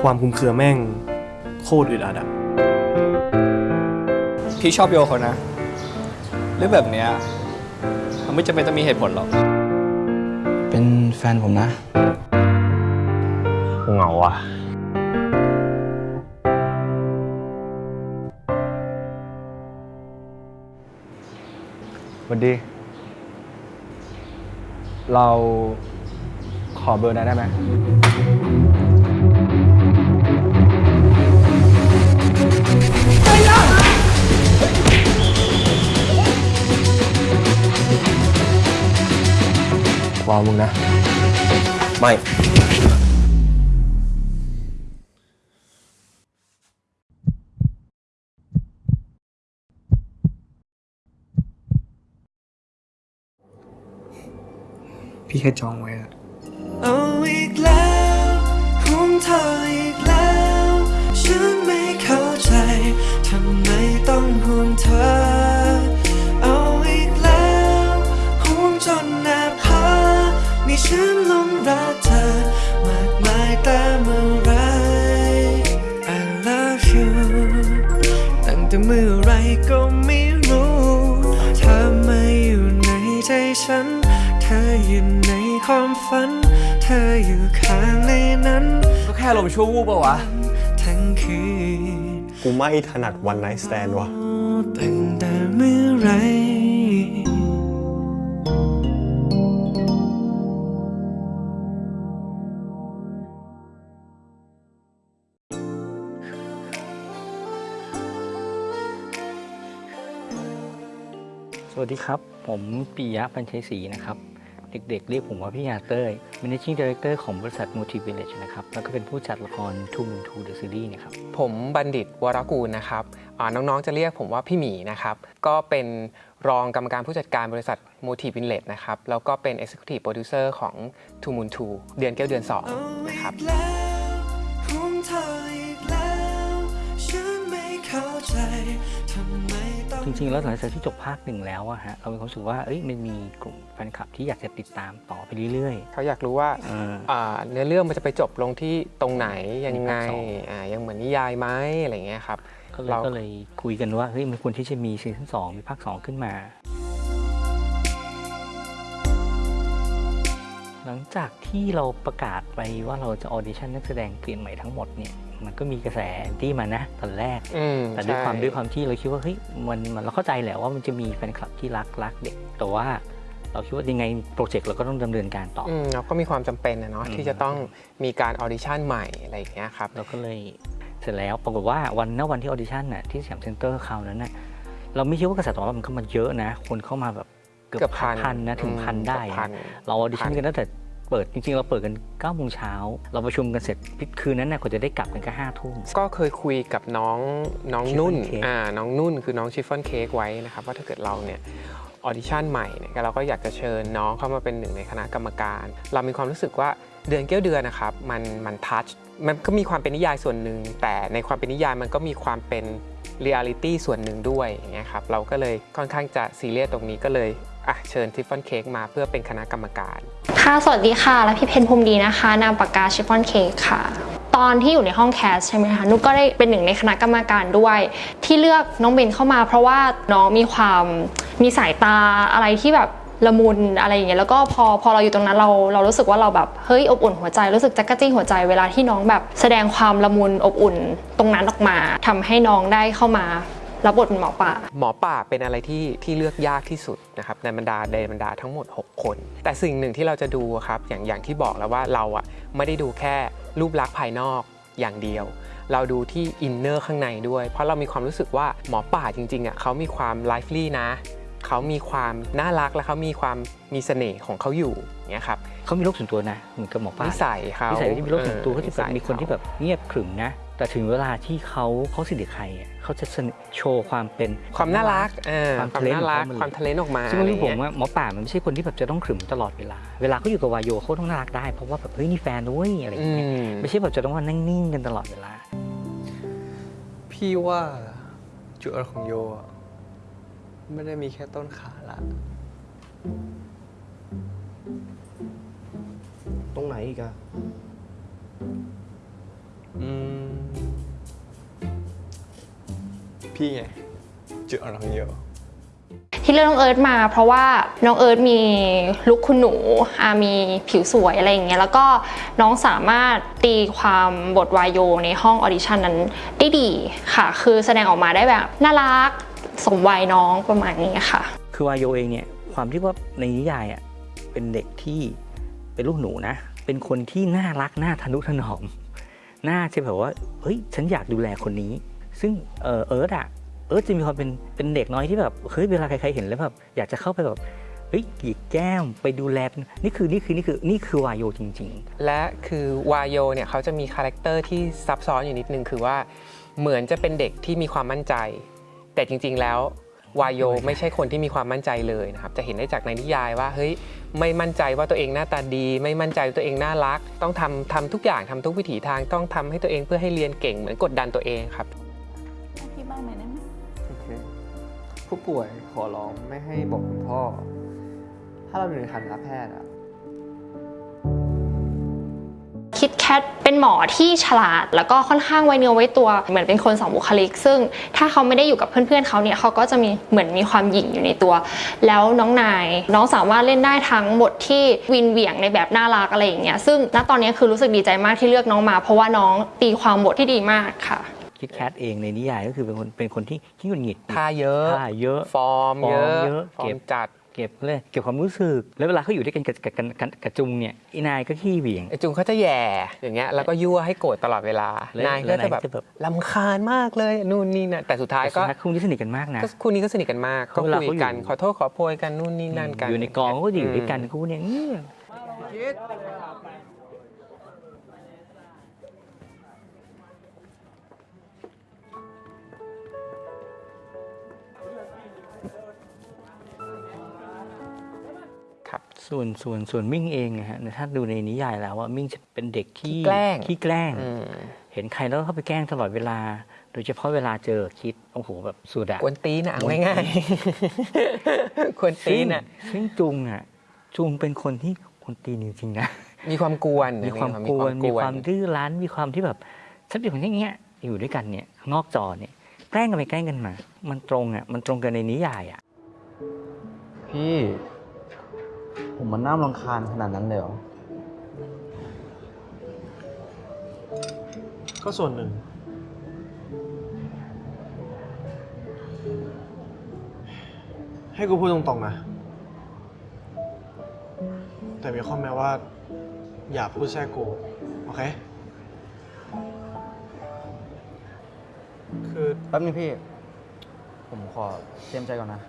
คลุมเครือแม่งโคตรอึดอัดอะพี่ชอบโยเขานะเรื่องแบบเนี้ยมันไม่จำเป็นต้องมีเหตุผลหรอก เป็นแฟนผมนะเหงาว่ะสวัสดี เราขอเบอร์นายได้ไหม วางมึงนะ ไม่ พี่แค่จองไว้อะ ก็ไม่รู้เธอมาอยู่ในใจฉัน เธออยู่ในความฝัน เธออยู่ข้างในนั้น ก็แค่ลมณ์ชั่ววูบปะวะ ทั้งคืนกูไม่ถนัดวันไนท์สแตนว่ะ ตั้งแต่เมื่อไหร สวัสดีครับ ผมปิยะปัญชัยศรีนะครับ เด็กๆ เรียกผมว่าพี่ยาเต้ย Managing Director ของบริษัท Motive Village นะครับ แล้วก็เป็นผู้จัดละคร Two Moon Two The Series นะครับ ผมบัณฑิตวรกูลนะครับอ่าน้องๆ จะเรียกผมว่าพี่หมีนะครับ ก็เป็นรองกรรมการผู้จัดการบริษัท Motive Inlet นะครับ แล้วก็เป็น Executive Producer ของ Two Moon Two เดือนเก้าเดือนเอา2อีนะครับกแล้วห่วงเธออีกแล้วฉันไม่เข้าใจทำไมต้อง จริงๆ แล้วหลังจากที่จบภาคหนึ่งแล้วอะฮะเรามีความรู้สึกว่าเอ้ยมันมีกลุ่มแฟนคลับที่อยากจะติดตามต่อไปเรื่อย เขาอยากรู้ว่าๆเอออ่าเนื้อเรื่องมันจะไปจบลงที่ตรงไหนยังไงมีภาคสอง อ่ายังเหมือนนิยายไหมอะไรอย่างเงี้ยครับก็เลยเรา ก็เลยคุยกันว่าเฮ้ยมันควรที่จะมีซีซั่นสองมีภาคสองขึ้นมา หลังจากที่เราประกาศไปว่าเราจะ audition นักแสดงเปลี่ยนใหม่ทั้งหมดเนี่ยมันก็มีกระแส anti มานะตอนแรกอืมแต่ด้วยความใช่ด้วยความที่เราคิดว่าเฮ้ยมันมันเราเข้าใจแหละว่ามันจะมีแฟนคลับที่รักรักเด็ก แต่ว่าเราคิดว่ายังไง project เราก็ต้องดำเนินการต่อออืมเราก็มีความจำเป็นนะเนาะอืมที่จะต้องมีการ audition ใหม่อะไรอย่างเงี้ยครับเราก็เลยเสร็จแล้วปรากฏว่าวันณวันที่ audition น่ะที่สยามเซ็นเตอร์คราวนั้นน่ะเราไม่คิดว่ากระแสตอบรับมันเข้ามาเยอะนะ คนเข้ามาแบบ เกืเกือบพันพันนะถึงอืมพันได้เกือบพัอะนเราออดิชั่นพันกันตั้งแต่เปิดจริงๆ เราเปิดกัน9ก้าโมงเช้า เราประชุมกันเสร็จคืนนั้นน่ะกว่าจะได้กลับกันก็ห้าทุ่มก็เคยคุยกับน้องน้อง Chiffon Cake นุ่น อ่าน้องนุ่นคือน้อง Chiffon Cake ไว้นะครับว่าถ้าเกิดเราเนี่ย audition ใหม่เนี่ยเราก็อยากจะเชิญน้องเข้ามาเป็นหนึ่งในคณะกรรมการ เรามีความรู้สึกว่าเดือนเกี้ยวเดือนนะครับมันมัน touch มันก็มีความเป็นนิยายส่วนหนึ่ง แต่ในความเป็นนิยายมันก็มีความเป็นเรียลิตี้ส่วนหนึ่งด้วยอย่างเงี้ยครับเราก็เลยค่อนข้างจะซีเรียสตรงนี้ก็เลยอะเชิญทิฟฟอนเค้กมาเพื่อเป็นคณะกรรมการ ค่ะ สวัสดีค่ะ และพี่เพนภูมิดีนะคะ นามปากกาชิฟฟ่อนเค้กค่ะ ตอนที่อยู่ในห้องแคสใช่ไหมคะนุกก็ได้เป็นหนึ่งในคณะกรรมการด้วย ที่เลือกน้องเบนเข้ามา เพราะว่าน้องมีความมีสายตาอะไรที่แบบ ละมุนอะไรอย่างเงี้ยแล้วก็พอพอเราอยู่ตรงนั้นเราเรารู้สึกว่าเราแบบเฮ้ยอบอุ่นหัวใจรู้สึกจักกะจี้หัวใจเวลาที่น้องแบบ แสดงความละมุนอบอุ่นตรงนั้นออกมาทำให้น้องได้เข้ามารับบทเป็นหมอป่า หมอป่าเป็นอะไรที่ที่เลือกยากที่สุดนะครับในบรรดาในบรรดาทั้งหมด 6 คน แต่สิ่งหนึ่งที่เราจะดูครับอย่างอย่างที่บอกแล้วว่าเราอะไม่ได้ดูแค่รูปลักษณ์ภายนอกอย่างเดียว เราดูที่ inner ข้างในด้วย เพราะเรามีความรู้สึกว่าหมอป่าจริงๆอะเขามีความ lively นะ เขามีความน่ารักและเขามีความมีเสน่ห์ของเขาอยู่อย่างเงี้ยครับเขามีโลกส่วนตัวนะเหมือนกับหมอป่านิสัยเขานิสัยที่มีโลกส่วนตัวเขาจะแบบนิสัยมีคนที่แบบเงียบขรึมนะ แต่ถึงเวลาที่เขาเขาสนิทกับใครอะเขาจะเสนอโชว์ความเป็นความน่ารักเออความความทะเลนน่ารักของเขาความทะเลนออกมาซึ่งอะไรรู้ผมเงี้ยว่าหมอป่ามันไม่ใช่คนที่แบบจะต้องขรึมตลอดเวลา เวลาเขาอยู่กับวายโยเขาต้องน่ารักได้เพราะว่าแบบเฮ้ยนี่แฟนด้วยอะไรอย่างอืเงี้ยมไม่ใช่แบบจะต้องมานิ่งๆกันตลอดเวลา พี่ว่าจุดอ่อนของโยอะ ไม่ได้มีแค่ต้นขาละ ตรงไหนอีกอะอืม พี่ไงเจุดอ่อนของโย ที่เลือกน้องเอิร์ธมา เพราะว่าน้องเอิร์ธมีลุคคุณหนูมีผิวสวยอะไรอย่างเงี้ยแล้วก็น้องสามารถตีความบทวายโยในห้องออดิชั่นนั้นได้ดีค่ะ คือแสดงออกมาได้แบบน่ารัก สมวัยน้องประมาณนี้ค่ะ คือวายโยเองเนี่ยความที่ว่าในนิยายอะเป็นเด็กที่เป็นลูกคุณหนูนะ เป็นคนที่น่ารักน่าทะนุถนอมน่าจะแบบว่าเฮ้ยฉันอยากดูแลคนนี้ ซึ่งเออเอิร์ธอะเอิร์ธจะมีความเป็นเป็นเด็กน้อยที่แบบเฮ้ยเวลาใครๆเห็นแล้วแบบอยากจะเข้าไปแบบเฮ้ยหยิกแก้มไปดูแลนี่คือนี่คือนี่คือนี่คือวายโยจริง ๆ และคือวายโยเนี่ยเขาจะมี character ที่ซับซ้อนอยู่นิดนึงคือว่าเหมือนจะเป็นเด็กที่มีความมั่นใจ แต่จริง ๆ แล้ววายโยไม่ใช่คนที่มีความมั่นใจเลยนะครับ จะเห็นได้จากในนิยายว่าเฮ้ยไม่มั่นใจว่าตัวเองหน้าตาดี ไม่มั่นใจว่าตัวเองน่ารัก ต้องทำทำทุกอย่างทำทุกวิถีทางต้องทำให้ตัวเองเพื่อให้เรียนเก่งเหมือนกดดันตัวเองครับที่บ้านไหมได้ไหมโอเคผู้ป่วยขอร้องไม่ให้บอกคุณพ่อ ถ้าเราอยู่ในฐานะแพทย์อะ คิดแคทเป็นหมอที่ฉลาด แล้วก็ค่อนข้างไวเนื้อไว้ตัวเหมือนเป็นคนสองบุคลิก ซึ่งถ้าเขาไม่ได้อยู่กับเพื่อนๆเขาเนี่ยเขาก็จะมีเหมือนมีความหยิ่งอยู่ในตัว แล้วน้องนาย น้องสามารถเล่นได้ทั้งบทที่วินเหวี่ยงในแบบน่ารักอะไรอย่างเงี้ยซึ่งณตอนนี้คือรู้สึกดีใจมากที่เลือกน้องมา เพราะว่าน้องตีความบทที่ดีมากค่ะคิดแคทเองในนิยายก็คือเป็นคนเป็นคนที่ขี้หงุดหงิดท่าเยอะท่าเยอะ ฟอร์มเยอะฟอร์มเยอะฟอเก็ร์บมจัด เก็บเลยเก็บความรู้สึก แล้วเวลาเขาอยู่ด้วยกันกับกับกับกับกับจุงเนี่ยอีนายก็ขี้เหวี่ยง ไอจุงเขาจะแหย่อย่างเงี้ยแล้วก็ยั่วให้โกรธตลอดเวลาแล้วนายก็จะแบบแล้วนายจะแบบ ลำคาญมากเลยนู่นนี่นะแต่สุดท้ายแต่สุก็ดท้ายคู่นี้สนิทกันมากนะ ก็คู่นี้ก็สนิทกันมากเพก็ราะเวลาคุยเขาอยู่ กันขอโทษขอโพยกันนู่นนี่นั่นกัน อยู่ในกองเขาก็อยู่ด้วยกันคู่เนี่ยอื้อครั ส่วนส่วนส่วนมิ่งเองนะฮะถ้าดูในนิยายแล้วว่ามิ่งจะเป็นเด็กที่ขี้แกล้งขี้แกล้งอืมเห็นใครแล้วก็เข้าไปแกล้งตลอดเวลา โดยเฉพาะเวลาเจอคิดโอ้โหแบบสุดอะกวนตีนอะเอาง่ายๆกวนตีซึ่งนอะซึ่งจุงอะจุงเป็นคนที่คนตีนจริงๆนะมีความกวนมีความกวนมีความดื้อรั้นมีความที่แบบสักอย่างอย่างเงี้ยอยู่ด้วยกันเนี่ยนอกจอเนี่ยแกล้งกันไปแกล้งกันมา มันตรงอะมันตรงกันในนิยายอะพี่ ผมมันน่ารำคาญขนาดนั้นเลยเหรอ ก็ส่วนหนึ่ง ให้กูพูดตรงๆนะ แต่มีข้อแม้ว่า อย่าพูดแทรกกู โอเค คือ แป๊บนึงพี่ ผมขอเตรียมใจก่อนนะ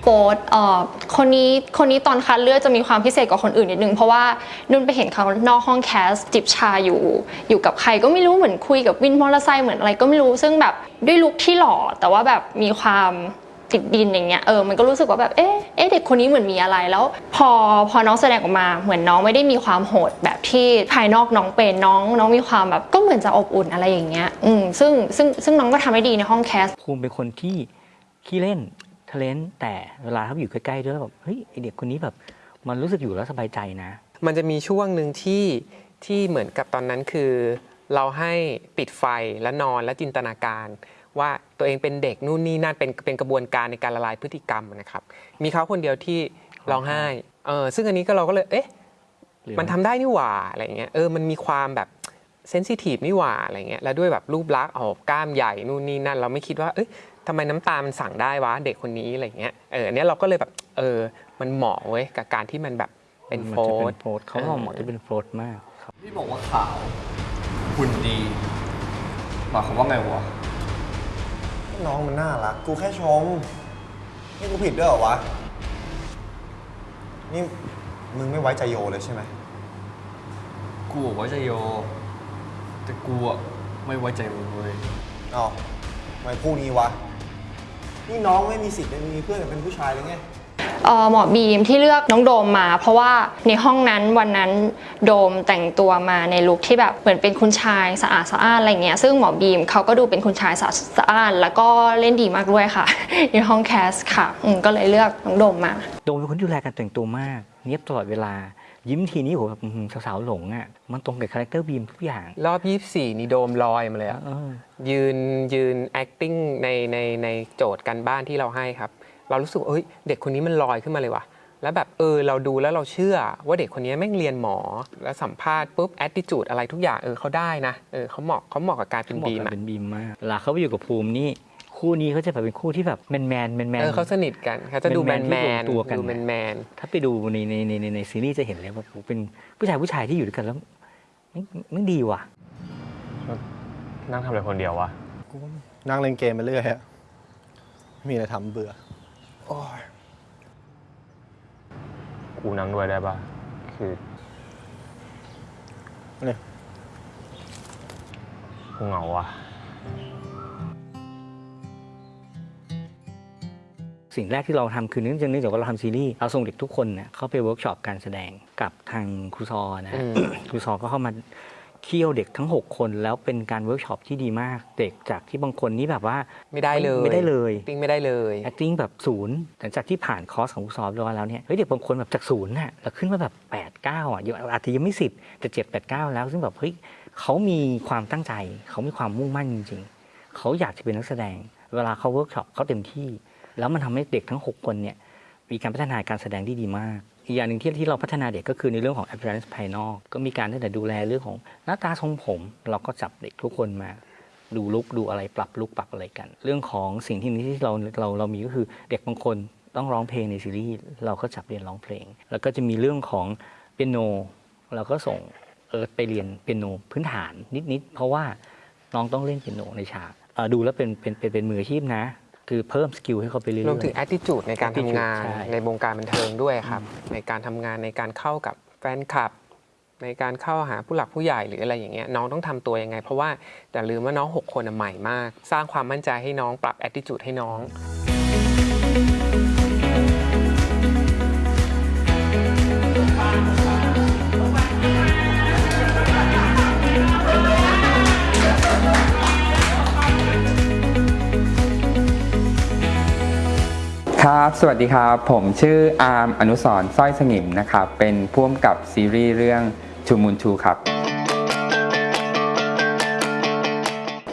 โฟร์ธเอ่อคนนี้คนนี้ตอนคัดเลือกจะมีความพิเศษกว่าคนอื่นนิดนึง เพราะว่านุ่นไปเห็นเขานอกห้อง cast จิบชาอยู่ อยู่กับใครก็ไม่รู้เหมือนคุยกับวินมอเตอร์ไซค์เหมือนอะไรก็ไม่รู้ซึ่งแบบด้วย look ที่หล่อแต่ว่าแบบมีความติดดินอย่างเงี้ยเออมันก็รู้สึกว่าแบบเอ๊ะเอ๊ะเด็กคนนี้เหมือนมีอะไรแล้ว พอพอน้องแสดงออกมาเหมือนน้องไม่ได้มีความโหดแบบที่ภายนอกน้องเป็นน้องน้องมีความแบบก็เหมือนจะอบอุ่นอะไรอย่างเงี้ยอืมซึ่งซึ่งซึ่งน้องก็ทำได้ดีในห้อง castภูมิเป็นคนที่ขี้เล่น ทะเลนแต่เวลาเขาอยู่ใกล้ๆด้วยแล้วแบบเฮ้ยไอเด็กคนนี้แบบมันรู้สึกอยู่แล้วสบายใจนะ มันจะมีช่วงหนึ่งที่ที่เหมือนกับตอนนั้นคือ เราให้ปิดไฟแล้วนอนและจินตนาการ ว่าตัวเองเป็นเด็กนู่นนี่นั่นเป็นเป็นกระบวนการในการละลายพฤติกรรมนะครับ มีเขาคนเดียวที่ร้องไห้เออซึ่งอันนี้ก็เราก็เลยเอ๊ะหรือมันทำได้นี่หว่าอะไรเงี้ยเออมันมีความแบบเซนซิทีฟนี่หว่าอะไรเงี้ยแล้วด้วยแบบรูปลักษณ์ออกกล้ามใหญ่นู่นนี่นั่น เราไม่คิดว่าเอ้ย ทำไมน้ำตามันสั่งได้วะเด็กคนนี้อะไรเงี้ยเอออันเนี้ยเราก็เลยแบบเออมันเหมาะเว้ยกับการที่มันแบบเป็นมัโฟจะร์เป็นโฟร์เขาบอกเหมาะจะเป็นโฟร์มากครับพี่บอกว่าขาวหุ่นดีหมายความว่าไงวะน้องมันน่ารักกูแค่ชมนี่กูผิดด้วยเหรอวะนี่มึงไม่ไว้ใจโยเลยใช่ไหมกูบอกไว้ใจโย แต่กูอะไม่ไว้ใจมึงเลยเอ้าทำไมพูดงี้วะ นี่น้องไม่มีสิทธิ์เลยมีเพื่อนเป็นผู้ชายเลยไงเอ่อหมอบีมที่เลือกน้องโดมมา เพราะว่าในห้องนั้นวันนั้นโดมแต่งตัวมาในลุคที่แบบเหมือนเป็นคุณชายสะอาดสะอ้านอะไรเงี้ยซึ่งหมอบีมเขาก็ดูเป็นคุณชายสะอาดสะอ้านแล้วก็เล่นดีมากด้วยค่ะ ในห้อง cast ค่ะอืมก็เลยเลือกน้องโดมมา โดมเป็นคนที่ดูแลการแต่งตัวมาก เนียบตลอดเวลา ยิ้มทีนี้โหแบบอื้อหือสาวๆหลงอะมันตรงกับ character บีมทุกอย่าง รอบ 24 นี่โดมลอยมาเลยอะเออยืนยืน acting ในในในโจทย์การบ้านที่เราให้ครับ เรารู้สึกว่าเอ้ยเด็กคนนี้มันลอยขึ้นมาเลยว่ะแล้วแบบเออเราดูแล้วเราเชื่อว่าเด็กคนนี้แม่งเรียนหมอ แล้วสัมภาษณ์ปุ๊บ attitude อะไรทุกอย่างเออเขาได้นะเออเขาเหมาะเขาเหมาะกับการเป็นเขาบอกบีมกันอะเป็นบีมมากเวลาเขาไปอยู่กับภูมินี่ คู่นี้เขาจะแบบเป็นคู่ที่แบบแมนแมนแมนแมนเออเขาสนิทกันเขาจะดูแมนแมแมนนๆที่ลงตัวกันดูแมนแมนถ้าไปดูในในในในในซีรีส์จะเห็นเลยว่าโหเป็นผู้ชายผู้ชายที่อยู่ด้วยกันแล้วไม่ไม่ดีว่ะนั่งทำอะไรคนเดียววะกูก็นั่งเล่นเกมไปเรื่อยอะไม่มีอะไรทำเบื่อโอ้ยกูนั่งด้วยได้ปะคือเนี่ยกูเหงาว่ะ สิ่งแรกที่เราทำคือเนื่องจากเนื่องจากว่าเราทำซีรีส์เราส่งเด็กทุกคนเนี่ยเข้าไปเวิร์กช็อปการแสดงกับทางครูซอนะอืมครูซอก็เข้ามาเคี่ยวเด็กทั้ง 6 คนแล้วเป็นการเวิร์กช็อปที่ดีมาก เด็กจากที่บางคนนี่แบบว่าไม่ได้เลยไม่ได้เลย acting ไม่ได้เลย acting แบบศูนย์หลังจากที่ผ่านคอร์สของครูซอเรียบร้อยแล้วเนี่ยเฮ้ยเด็กบางคนแบบจากศูนย์น่ะแล้วขึ้นมาแบบแปดเก้าอะยังอาจจะยังไม่สิบแต่เจ็ดแปดเก้าแล้วซึ่งแบบเฮ้ยเขามีความตั้งใจ เขามีความมุ่งมั่นจริง ๆ เขาอยากจะเป็นนักแสดง เวลาเขาเวิร์กช็อปเขาเต็มที่ แล้วมันทำให้เด็กทั้ง 6 คนเนี่ยมีการพัฒนาการแสดงที่ดีมาก อีกอย่างหนึ่งที่ที่เราพัฒนาเด็กก็คือในเรื่องของ appearance ภายนอก ก็มีการตั้งแต่ดูแลเรื่องของหน้าตาทรงผม เราก็จับเด็กทุกคนมา ดู look ดูอะไรปรับ look ปรับอะไรกัน เรื่องของสิ่งที่นี้ที่เราเราเรามีก็คือเด็กบางคนต้องร้องเพลงในซีรีส์เราก็จับเรียนร้องเพลง แล้วก็จะมีเรื่องของเปียโน เราก็ส่งเอิร์ธไปเรียนเปียโนพื้นฐานนิดๆเพราะว่าน้องต้องเล่นเปียโนในฉากดูแล้วเป็นเป็นเป็นมืออาชีพนะ คือเพิ่ม skill ให้เขาไปเรื่อยๆ รวมถึง attitude ในการทำ attitude งานใช่ ในวงการบันเทิงด้วยครับ ในการทำงานในการเข้ากับแฟนคลับ ในการเข้าหาผู้หลักผู้ใหญ่หรืออะไรอย่างเงี้ยน้องต้องทำตัวยังไง เพราะว่าแต่อย่าลืมว่าน้อง 6 คนอะใหม่มาก สร้างความมั่นใจให้น้องปรับ attitude ให้น้อง ครับ สวัสดีครับ ผมชื่ออาร์มอนุสรณ์สร้อยสงิมนะครับ เป็นผู้กำกับซีรีส์เรื่อง2 Moons 2 ครับ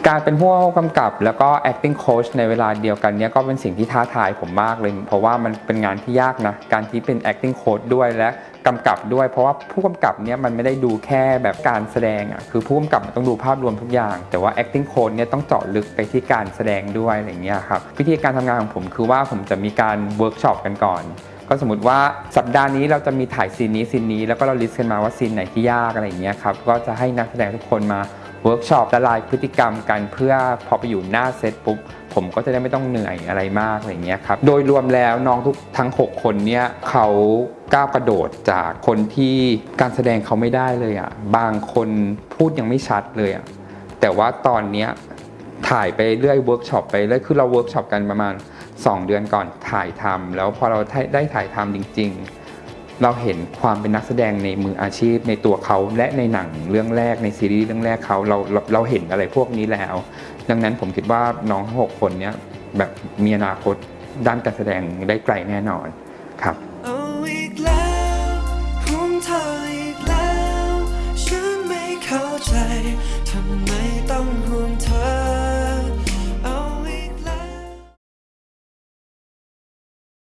การเป็นผู้กำกับแล้วก็ acting coach ในเวลาเดียวกันเนี้ยก็เป็นสิ่งที่ท้าทายผมมากเลย เพราะว่ามันเป็นงานที่ยากนะ การที่เป็น acting coach ด้วยและ กำกับด้วย เพราะว่าผู้กำกับเนี่ยมันไม่ได้ดูแค่แบบการแสดงอะคือผู้กำกับมันต้องดูภาพรวมทุกอย่าง แต่ว่า acting coach เนี่ยต้องเจาะลึกไปที่การแสดงด้วยอะไรเงี้ยครับวิธีการทำงานของผมคือว่าผมจะมีการเวิร์กช็อปกันก่อนก็สมมติว่าสัปดาห์นี้เราจะมีถ่ายซีนนี้ซีนนี้แล้วก็เรา list กันมาว่าซีนไหนที่ยากอะไรอย่างเงี้ยครับก็จะให้นักแสดงทุกคนมา เวิร์กช็อปละลายพฤติกรรมกันเพื่อพอไปอยู่หน้าเซตปุ๊บ ผมก็จะได้ไม่ต้องเหนื่อยอะไรมากอะไรเงี้ยครับ โดยรวมแล้วน้องทุกทั้ง 6 คนเนี่ยเขาก้าวกระโดดจากคนที่การแสดงเขาไม่ได้เลยอะบางคนพูดยังไม่ชัดเลยอะแต่ว่าตอนเนี้ยถ่ายไปเรื่อยเวิร์กช็อปไปเรื่อยคือเราเวิร์กช็อปกันประมาณ 2 เดือนก่อนถ่ายทำแล้วพอเราได้ถ่ายทำจริง ๆ เราเห็นความเป็นนักแสดงในมืออาชีพในตัวเขาและในหนังเรื่องแรกในซีรีส์เรื่องแรกเขาเราเราเราเห็นอะไรพวกนี้แล้ว ดังนั้นผมคิดว่าน้องหกคนเนี้ยแบบมีอนาคตด้านการแสดงได้ไกลแน่นอนครับ